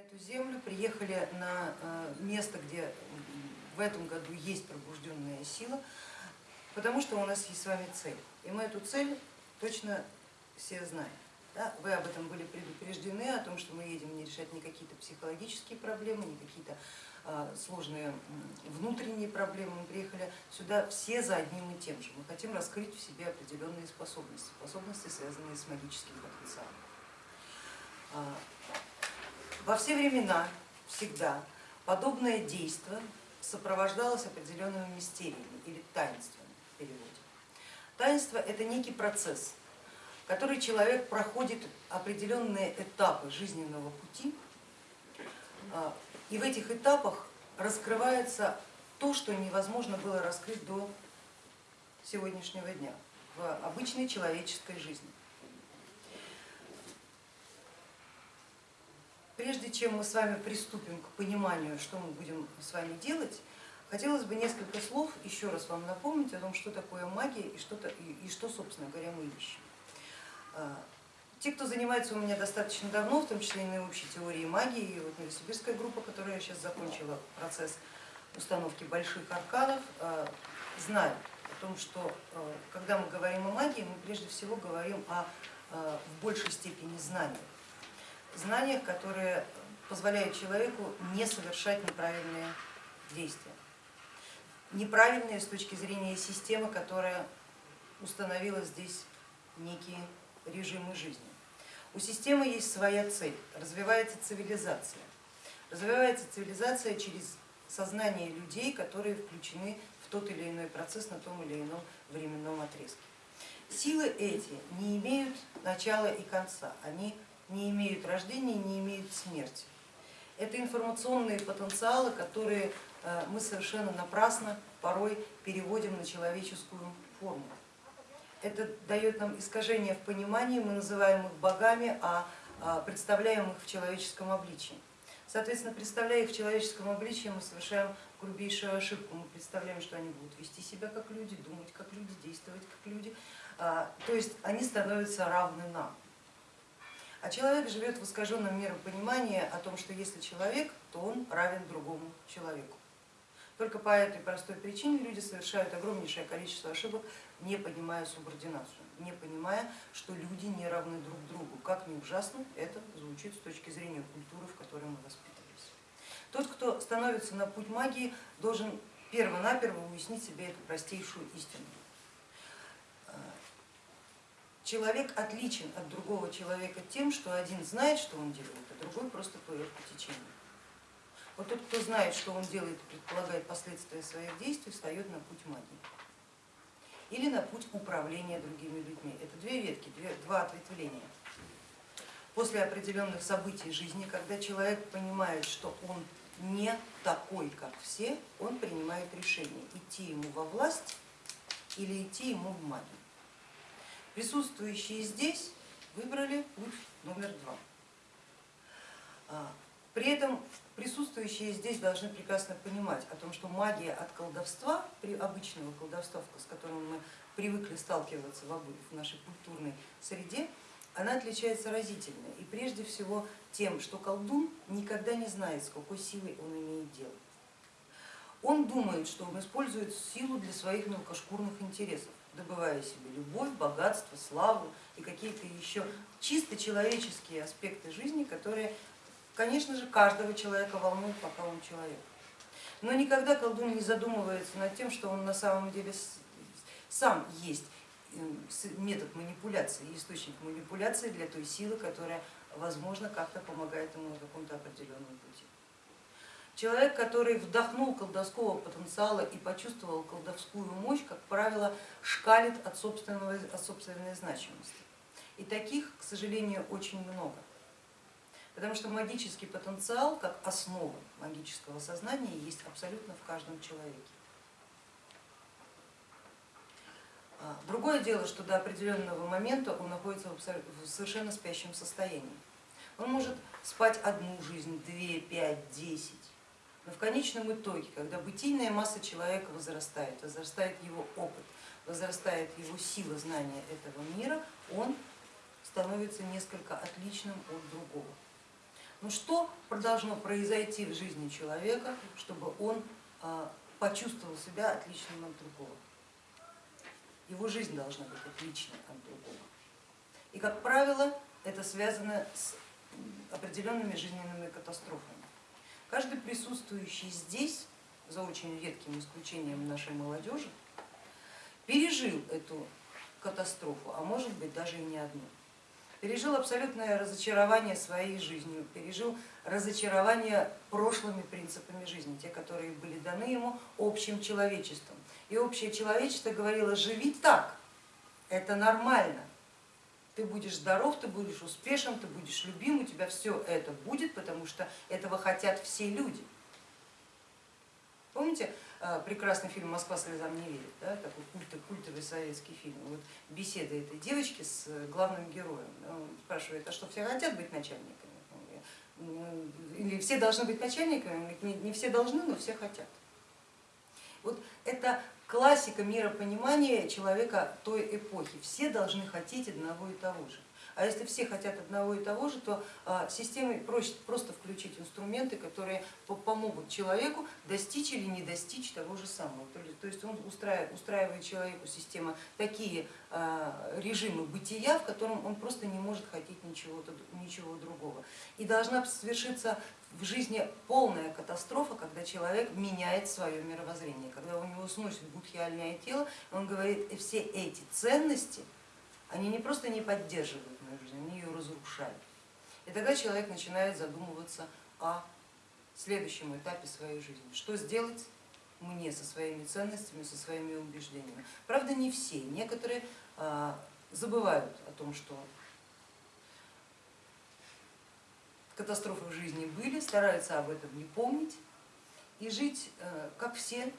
эту землю, приехали на э, место, где в этом году есть пробужденная сила, потому что у нас есть с вами цель. И мы эту цель точно все знаем. Да? Вы об этом были предупреждены, о том, что мы едем не решать не какие-то психологические проблемы, не какие-то а, сложные внутренние проблемы. Мы приехали сюда все за одним и тем же. Мы хотим раскрыть в себе определенные способности, способности, связанные с магическим потенциалом. Во все времена, всегда, подобное действие сопровождалось определенными мистериями или таинствами в переводе. Таинство это некий процесс, который человек проходит определенные этапы жизненного пути, а, и в этих этапах раскрывается то, что невозможно было раскрыть до сегодняшнего дня в обычной человеческой жизни. Прежде чем мы с вами приступим к пониманию, что мы будем с вами делать, хотелось бы несколько слов еще раз вам напомнить о том, что такое магия и что, и, что собственно говоря, мы ищем. А, те, кто занимается у меня достаточно давно, в том числе и на общей теории магии, и вот Новосибирская группа, которая сейчас закончила процесс установки больших арканов, а, знают о том, что а, когда мы говорим о магии, мы прежде всего говорим о в большей степени знаниях знаниях, которые позволяют человеку не совершать неправильные действия. Неправильные с точки зрения системы, которая установила здесь некие режимы жизни. У системы есть своя цель, развивается цивилизация. Развивается цивилизация через сознание людей, которые включены в тот или иной процесс на том или ином временном отрезке. Силы эти не имеют начала и конца, они не имеют рождения, не имеют смерти. Это информационные потенциалы, которые э, мы совершенно напрасно порой переводим на человеческую форму. Это дает нам искажение в понимании, мы называем их богами, а, а представляем их в человеческом обличии. Соответственно, представляя их в человеческом обличии, мы совершаем грубейшую ошибку. Мы представляем, что они будут вести себя как люди, думать как люди, действовать как люди. А, то есть они становятся равны нам. А человек живет в искаженном миропонимании о том, что если человек, то он равен другому человеку. Только по этой простой причине люди совершают огромнейшее количество ошибок, не понимая субординацию, не понимая, что люди не равны друг другу. Как ни ужасно это звучит с точки зрения культуры, в которой мы воспитывались. Тот, кто становится на путь магии, должен перво-наперво уяснить себе эту простейшую истину человек отличен от другого человека тем, что один знает, что он делает, а другой просто плывет по течению. Вот тот, кто знает, что он делает и предполагает последствия своих действий, встает на путь магии или на путь управления другими людьми. Это две ветки, два ответвления. После определенных событий жизни, когда человек понимает, что он не такой, как все, он принимает решение, идти ему во власть или идти ему в магию. Присутствующие здесь выбрали путь номер два. А, при этом присутствующие здесь должны прекрасно понимать о том, что магия от колдовства, при обычного колдовства, с которым мы привыкли сталкиваться в нашей культурной среде, она отличается разительно. И прежде всего тем, что колдун никогда не знает, с какой силой он имеет дело. Он думает, что он использует силу для своих мелкошкурных интересов добывая себе любовь, богатство, славу и какие-то еще чисто человеческие аспекты жизни, которые, конечно же, каждого человека волнуют, пока он человек. Но никогда колдун не задумывается над тем, что он на самом деле сам есть метод манипуляции, источник манипуляции для той силы, которая, возможно, как-то помогает ему на каком-то определенном пути. Человек, который вдохнул колдовского потенциала и почувствовал колдовскую мощь, как правило, шкалит от, собственного, от собственной значимости. И таких, к сожалению, очень много. Потому что магический потенциал, как основа магического сознания, есть абсолютно в каждом человеке. А, другое дело, что до определенного момента он находится в совершенно спящем состоянии. Он может спать одну жизнь, две, пять, десять, но в конечном итоге, когда бытийная масса человека возрастает, возрастает его опыт, возрастает его сила знания этого мира, он становится несколько отличным от другого. Но что должно произойти в жизни человека, чтобы он а, почувствовал себя отличным от другого? Его жизнь должна быть отличной от другого. И, как правило, это связано с определенными жизненными катастрофами. Каждый присутствующий здесь, за очень редким исключением нашей молодежи, пережил эту катастрофу, а может быть даже и не одну. Пережил абсолютное разочарование своей жизнью, пережил разочарование прошлыми принципами жизни, те, которые были даны ему общим человечеством. И общее человечество говорило, живи так, это нормально, ты будешь здоров, ты будешь успешен, ты будешь любим, у тебя все это будет, потому что этого хотят все люди. Помните э, прекрасный фильм «Москва слезам не верит», да? такой культовый, культовый советский фильм, вот беседа этой девочки с главным героем. Он спрашивает, а что все хотят быть начальниками? Или все должны быть начальниками? Не все должны, но все хотят. Вот это классика миропонимания человека той эпохи. Все должны хотеть одного и того же. А если все хотят одного и того же, то а, системой проще просто включить инструменты, которые помогут человеку достичь или не достичь того же самого. То есть он устраивает, устраивает человеку система такие а, режимы бытия, в котором он просто не может хотеть ничего, ничего другого. И должна свершиться в жизни полная катастрофа, когда человек меняет свое мировоззрение, когда у него сносит будхиальное тело, он говорит, все эти ценности, они не просто не поддерживают мою жизнь, они ее разрушают. И тогда человек начинает задумываться о следующем этапе своей жизни. Что сделать мне со своими ценностями, со своими убеждениями. Правда, не все, некоторые а, забывают о том, что катастрофы в жизни были, стараются об этом не помнить и жить э, как все,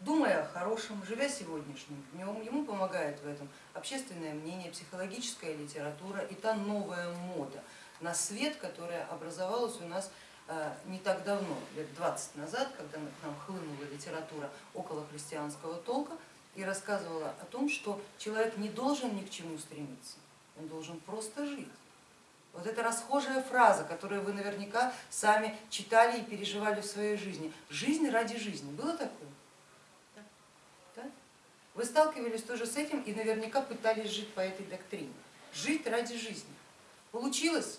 думая о хорошем, живя сегодняшним днем. Ему помогает в этом общественное мнение, психологическая литература и та новая мода на свет, которая образовалась у нас э, не так давно, лет 20 назад, когда к нам хлынула литература около христианского толка и рассказывала о том, что человек не должен ни к чему стремиться, он должен просто жить. Вот эта расхожая фраза, которую вы наверняка сами читали и переживали в своей жизни. Жизнь ради жизни. Было такое? Вы сталкивались тоже с этим и наверняка пытались жить по этой доктрине. Жить ради жизни. Получилось?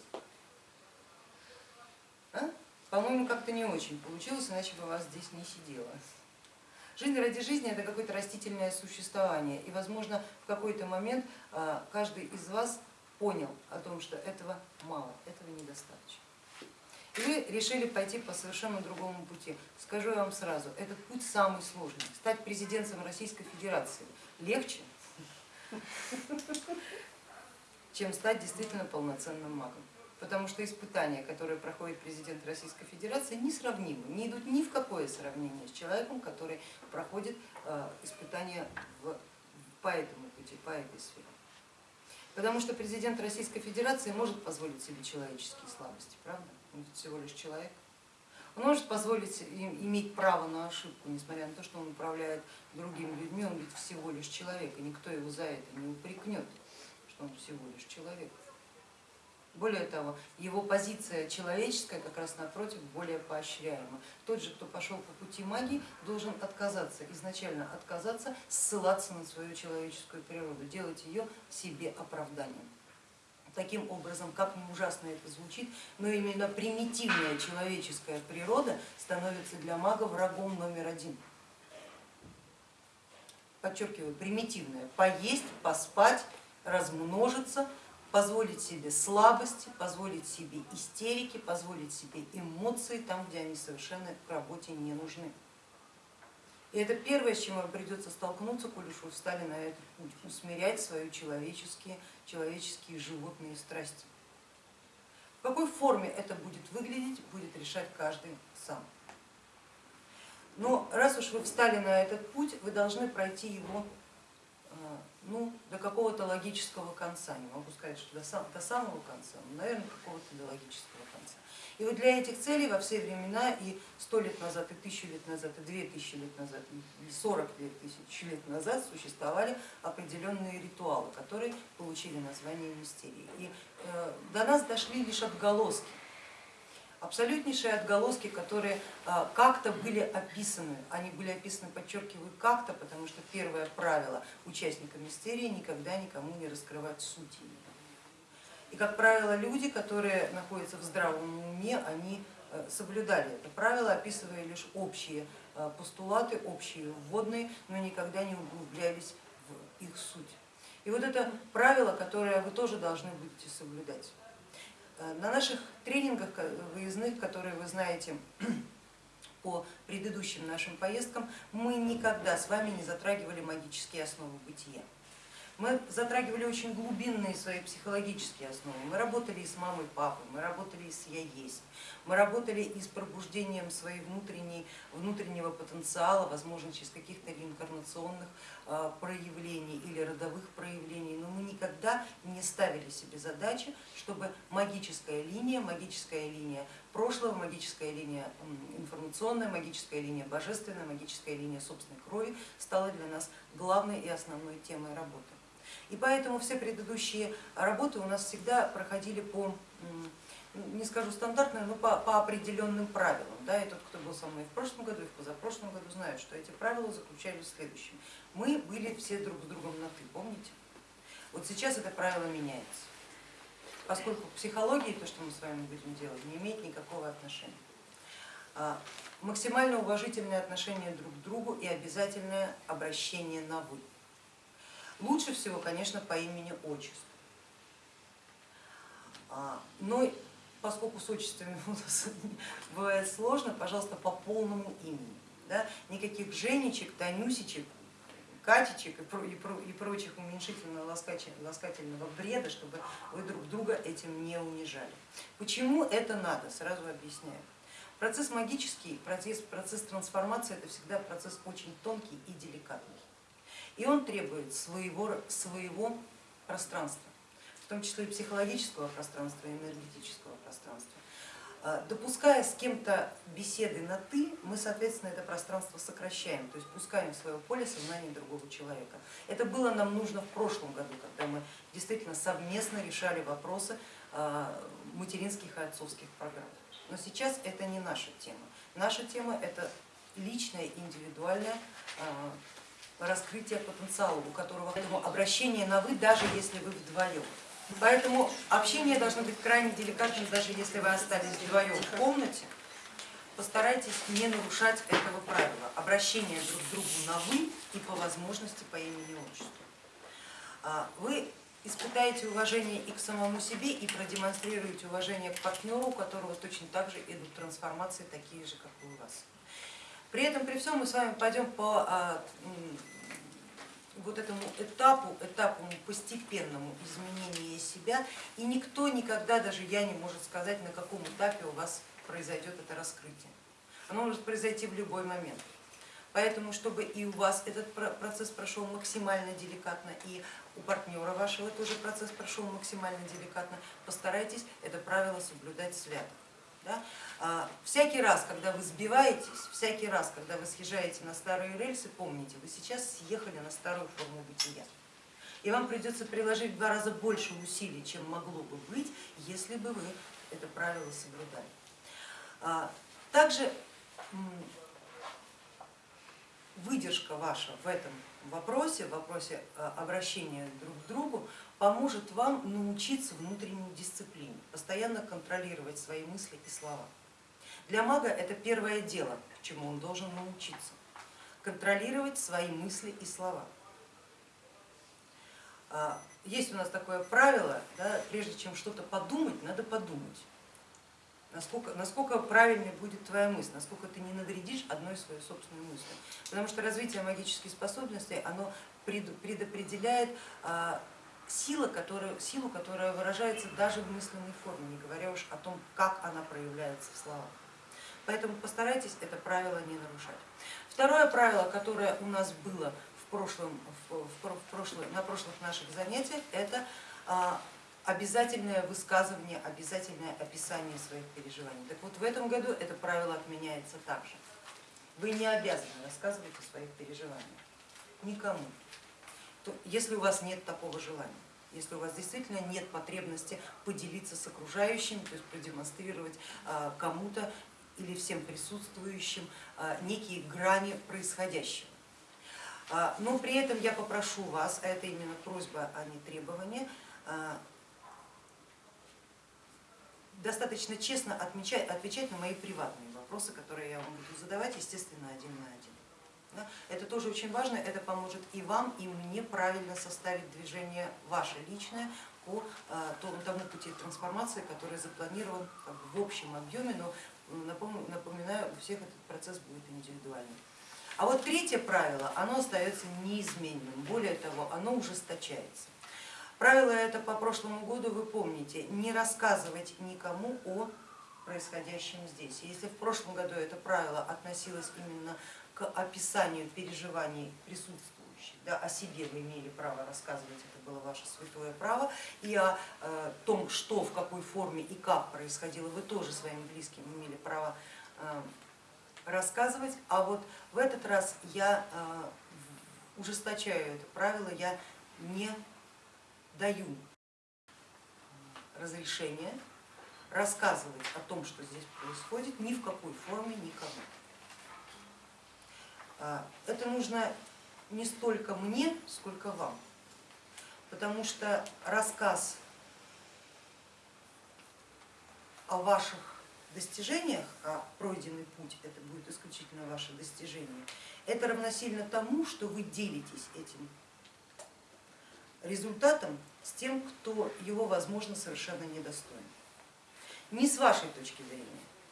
А? По-моему, как-то не очень получилось, иначе бы вас здесь не сидело. Жизнь ради жизни это какое-то растительное существование. И, возможно, в какой-то момент а, каждый из вас понял о том, что этого мало, этого недостаточно. Вы решили пойти по совершенно другому пути. Скажу я вам сразу, этот путь самый сложный. Стать президентом Российской Федерации легче, чем стать действительно полноценным магом. Потому что испытания, которые проходит президент Российской Федерации, несравнимы, не идут ни в какое сравнение с человеком, который проходит э, испытания по этому пути, по этой сфере. Потому что президент Российской Федерации может позволить себе человеческие слабости, правда? Он всего лишь человек. Он может позволить иметь право на ошибку, несмотря на то, что он управляет другими людьми, он ведь всего лишь человек, и никто его за это не упрекнет, что он всего лишь человек. Более того, его позиция человеческая как раз напротив более поощряема. Тот же, кто пошел по пути магии, должен отказаться, изначально отказаться, ссылаться на свою человеческую природу, делать ее себе оправданием. Таким образом, как ни ужасно это звучит, но именно примитивная человеческая природа становится для мага врагом номер один. Подчеркиваю, примитивная, поесть, поспать, размножиться, позволить себе слабости, позволить себе истерики, позволить себе эмоции там, где они совершенно к работе не нужны. И это первое, с чем вам придется столкнуться, коль уж вы встали на этот путь, усмирять свои человеческие, человеческие животные страсти. В какой форме это будет выглядеть, будет решать каждый сам. Но раз уж вы встали на этот путь, вы должны пройти его ну, до какого-то логического конца, не могу сказать, что до самого конца, но, наверное, какого-то до логического конца. И вот для этих целей во все времена, и сто лет назад, и тысячу лет назад, и две тысячи лет назад, и сорок тысяч лет назад существовали определенные ритуалы, которые получили название мистерии. И э, до нас дошли лишь отголоски. абсолютнейшие отголоски, которые а, как-то были описаны. Они были описаны, подчеркиваю, как-то, потому что первое правило участника мистерии никогда никому не раскрывать сути. И, как правило, люди, которые находятся в здравом уме, они э, соблюдали это правило, описывая лишь общие э, постулаты, общие вводные, но никогда не углублялись в их суть. И вот это правило, которое вы тоже должны будете соблюдать. Э, на наших тренингах выездных, которые вы знаете по предыдущим нашим поездкам, мы никогда с вами не затрагивали магические основы бытия. Мы затрагивали очень глубинные свои психологические основы. Мы работали и с мамой, папой, мы работали и с я есть, мы работали и с пробуждением своей внутренней, внутреннего потенциала, возможно, через каких-то реинкарнационных а, проявлений или родовых проявлений, но мы никогда не ставили себе задачи, чтобы магическая линия, магическая линия прошлого, магическая линия информационная, магическая линия божественная, магическая линия собственной крови стала для нас главной и основной темой работы. И поэтому все предыдущие работы у нас всегда проходили по, не скажу стандартно, но по, по определенным правилам. Да, и тот, кто был со мной в прошлом году и в позапрошлом году, знает, что эти правила заключались в следующем. Мы были все друг с другом на ты, помните? Вот сейчас это правило меняется, поскольку к психологии то, что мы с вами будем делать, не имеет никакого отношения. А, максимально уважительное отношение друг к другу и обязательное обращение на вы. Лучше всего, конечно, по имени отчеству. А, но поскольку с отчествами у нас бывает сложно, пожалуйста, по полному имени. Да? Никаких Женечек, Танюсечек, Катечек и прочих уменьшительно-ласкательного бреда, чтобы вы друг друга этим не унижали. Почему это надо, сразу объясняю. Процесс магический, процесс, процесс трансформации это всегда процесс очень тонкий и деликатный и он требует своего, своего пространства, в том числе и психологического пространства, и энергетического пространства. А, допуская с кем-то беседы на ты, мы, соответственно, это пространство сокращаем, то есть пускаем в свое поле сознание другого человека. Это было нам нужно в прошлом году, когда мы действительно совместно решали вопросы а, материнских и отцовских программ. Но сейчас это не наша тема. Наша тема это личная, индивидуальная а, раскрытия потенциала, у которого поэтому обращение на вы, даже если вы вдвоем. Поэтому общение должно быть крайне деликатным, даже если вы остались вдвоем в комнате. Постарайтесь не нарушать этого правила. Обращение друг к другу на вы и по возможности по имени и отчеству. А, вы испытаете уважение и к самому себе, и продемонстрируете уважение к партнеру, у которого точно так же идут трансформации, такие же, как и у вас. При этом, при всем, мы с вами пойдем по а, вот этому этапу, этапу постепенному изменения себя, и никто никогда, даже я не может сказать, на каком этапе у вас произойдет это раскрытие. Оно может произойти в любой момент. Поэтому, чтобы и у вас этот процесс прошел максимально деликатно, и у партнера вашего тоже процесс прошел максимально деликатно, постарайтесь это правило соблюдать свято. Да? А, всякий раз, когда вы сбиваетесь, всякий раз, когда вы съезжаете на старые рельсы, помните, вы сейчас съехали на старую форму бытия. И вам придется приложить в два раза больше усилий, чем могло бы быть, если бы вы это правило соблюдали. А, также выдержка ваша в этом вопросе, в вопросе а, обращения друг к другу, поможет вам научиться внутренней дисциплине, постоянно контролировать свои мысли и слова. Для мага это первое дело, чему он должен научиться, контролировать свои мысли и слова. А, есть у нас такое правило, да, прежде чем что-то подумать, надо подумать насколько, насколько правильной будет твоя мысль, насколько ты не навредишь одной своей собственной мысли. Потому что развитие магических способностей оно предопределяет а, сила, которая, силу, которая выражается даже в мысленной форме, не говоря уж о том, как она проявляется в словах. Поэтому постарайтесь это правило не нарушать. Второе правило, которое у нас было в прошлом, в, в, прошлом, на прошлых наших занятиях, это а, обязательное высказывание, обязательное описание своих переживаний. Так вот в этом году это правило отменяется также. Вы не обязаны рассказывать о своих переживаниях никому, если у вас нет такого желания. если у вас действительно нет потребности поделиться с окружающими, то есть продемонстрировать а, кому-то или всем присутствующим а, некие грани происходящего. А, но при этом я попрошу вас, а это именно просьба, а не требование, достаточно честно отвечать на мои приватные вопросы, которые я вам буду задавать, естественно, один на один. Это тоже очень важно, это поможет и вам, и мне правильно составить движение ваше личное по тому пути трансформации, который запланирован в общем объеме, но напоминаю, у всех этот процесс будет индивидуальный. А вот третье правило, оно остается неизменным, более того, оно ужесточается. Правило это по прошлому году вы помните, не рассказывать никому о происходящем здесь. Если в прошлом году это правило относилось именно описанию переживаний присутствующих, да, о себе вы имели право рассказывать, это было ваше святое право, и о э, том, что, в какой форме и как происходило, вы тоже своим близким имели право э, рассказывать, а вот в этот раз я э, ужесточаю это правило, я не даю разрешение рассказывать о том, что здесь происходит, ни в какой форме никому. А, это нужно не столько мне, сколько вам, потому что рассказ о ваших достижениях, а пройденный путь это будет исключительно ваше достижение, это равносильно тому, что вы делитесь этим результатом с тем, кто его, возможно, совершенно недостоин. Не с вашей точки зрения,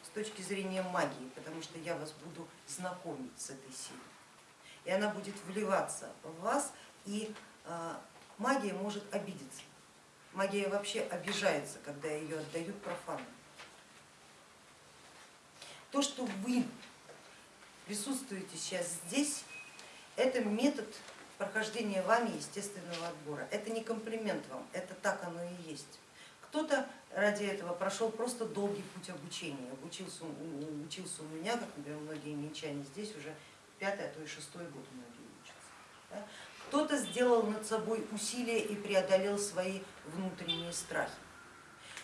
с точки зрения магии, потому что я вас буду знакомить с этой силой. И она будет вливаться в вас, и а, магия может обидеться. Магия вообще обижается, когда ее отдают профану. То, что вы присутствуете сейчас здесь, это метод прохождения вами естественного отбора. Это не комплимент вам, это так оно и есть. Кто-то ради этого прошел просто долгий путь обучения, обучился, учился у меня, как, например, многие минчане здесь уже пятый, а то и шестой год многие учатся. Кто-то сделал над собой усилия и преодолел свои внутренние страхи.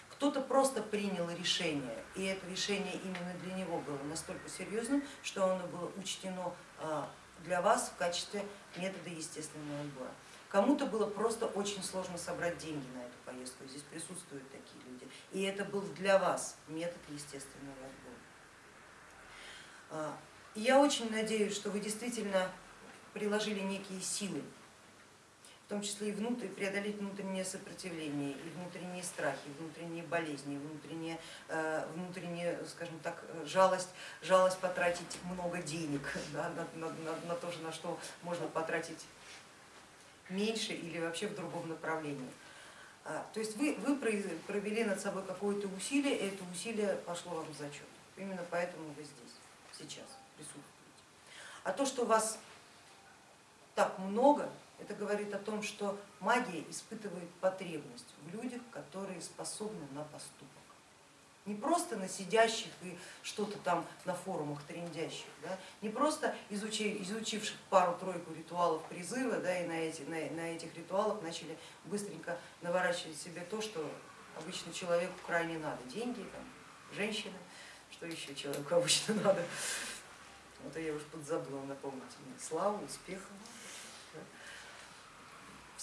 Кто-то просто принял решение, и это решение именно для него было настолько серьезным, что оно было учтено а, для вас в качестве метода естественного отбора. Кому-то было просто очень сложно собрать деньги на эту поездку, здесь присутствуют такие люди, и это был для вас метод естественного отбора. А, и я очень надеюсь, что вы действительно приложили некие силы в том числе и внутрь, преодолеть внутреннее сопротивление, и внутренние страхи, и внутренние болезни, внутренние, э, внутренние скажем так, жалость, жалость потратить много денег да, на, на, на то, на что можно потратить меньше или вообще в другом направлении. А, то есть вы, вы провели над собой какое-то усилие, и это усилие пошло вам в зачет. Именно поэтому вы здесь, сейчас присутствуете. А то, что вас так много, это говорит о том, что магия испытывает потребность в людях, которые способны на поступок. Не просто на сидящих и что-то там на форумах трендящих, да? не просто изучив, изучивших пару-тройку ритуалов призыва да, и на, эти, на, на этих ритуалах начали быстренько наворачивать себе то, что обычно человеку крайне надо. Деньги, там, женщины, что еще человеку обычно надо. Вот я уж подзабыла напомнить мне. Славу, успеха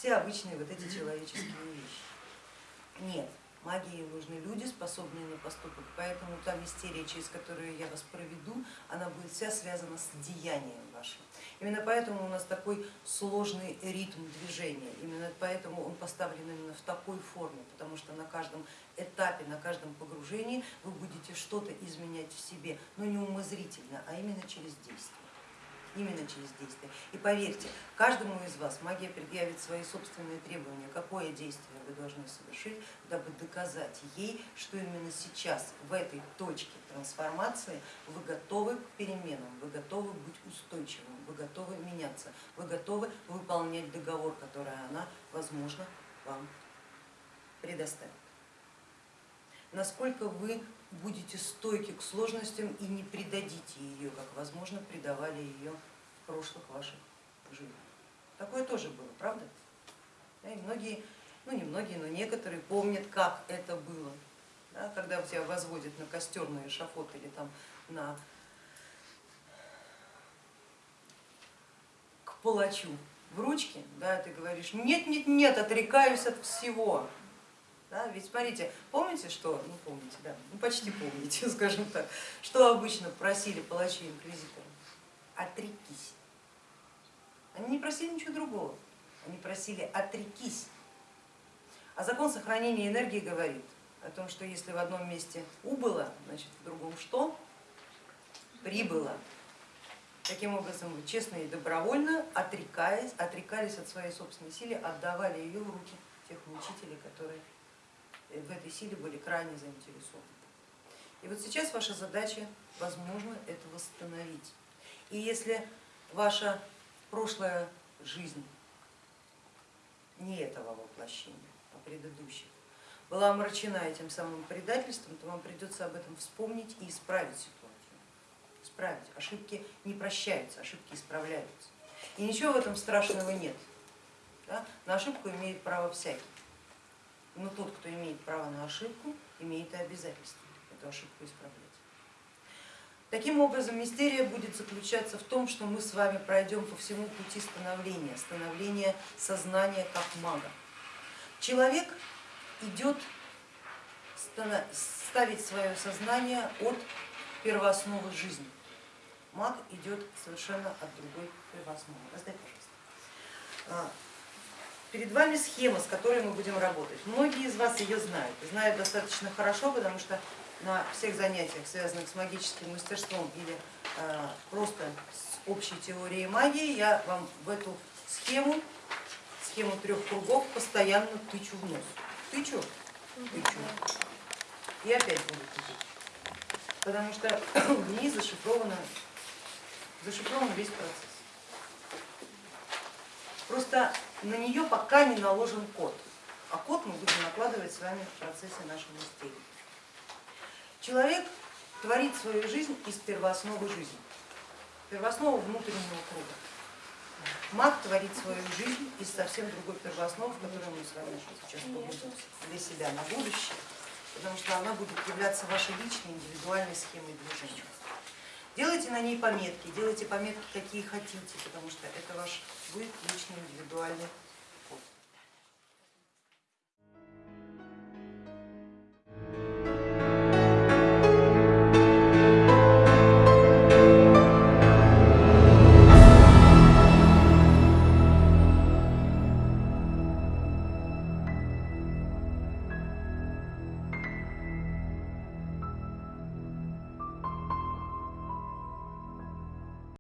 все обычные вот эти человеческие вещи. Нет, магии нужны люди, способные на поступок, поэтому та мистерия, через которую я вас проведу, она будет вся связана с деянием вашим. Именно поэтому у нас такой сложный ритм движения, именно поэтому он поставлен именно в такой форме, потому что на каждом этапе, на каждом погружении вы будете что-то изменять в себе, но не умозрительно, а именно через действие именно через действие. И поверьте, каждому из вас магия предъявит свои собственные требования, какое действие вы должны совершить, дабы доказать ей, что именно сейчас, в этой точке трансформации, вы готовы к переменам, вы готовы быть устойчивым, вы готовы меняться, вы готовы выполнять договор, который она, возможно, вам предоставит. Насколько вы будете стойки к сложностям и не предадите ее, как возможно предавали ее в прошлых ваших жизнях. Такое тоже было, правда? И многие ну не многие, но некоторые помнят, как это было, да, когда тебя возводят на костер, на эшафот или там на к палачу в ручке, да, ты говоришь, нет, нет, нет, отрекаюсь от всего. Да, ведь смотрите, помните, что, ну помните, да, ну почти помните, скажем так, что обычно просили палачи инквизиторы? Отрекись. Они не просили ничего другого, они просили отрекись. А закон сохранения энергии говорит о том, что если в одном месте убыло, значит в другом что? Прибыло. Таким образом, вы честно и добровольно, отрекаясь, отрекались от своей собственной силы, отдавали ее в руки тех учителей, которые в этой силе были крайне заинтересованы. И вот сейчас ваша задача, возможно, это восстановить. И если ваша прошлая жизнь не этого воплощения, а предыдущих, была омрачена этим самым предательством, то вам придется об этом вспомнить и исправить ситуацию. Исправить. Ошибки не прощаются, ошибки исправляются. И ничего в этом страшного нет. Да? На ошибку имеет право всякий. Но тот, кто имеет право на ошибку, имеет и обязательство эту ошибку исправлять. Таким образом, мистерия будет заключаться в том, что мы с вами пройдем по всему пути становления, становления сознания как мага. Человек идет ставить свое сознание от первоосновы жизни. Маг идет совершенно от другой первоосновы. Раздай, пожалуйста. Перед вами схема, с которой мы будем работать. Многие из вас ее знают, знают достаточно хорошо, потому что на всех занятиях, связанных с магическим мастерством или э, просто с общей теорией магии, я вам в эту схему, схему трех кругов постоянно тычу в нос. Тычу, тычу и опять буду тычать, потому что в ней зашифровано, зашифрован весь процесс. Просто на нее пока не наложен код, а код мы будем накладывать с вами в процессе нашего мистерии. Человек творит свою жизнь из первоосновы жизни, первооснова внутреннего круга. Маг творит свою жизнь из совсем другой первоосновы, которую мы с вами сейчас погрузимся для себя на будущее, потому что она будет являться вашей личной индивидуальной схемой движения. Делайте на ней пометки, делайте пометки какие хотите, потому что это ваш будет личный индивидуальный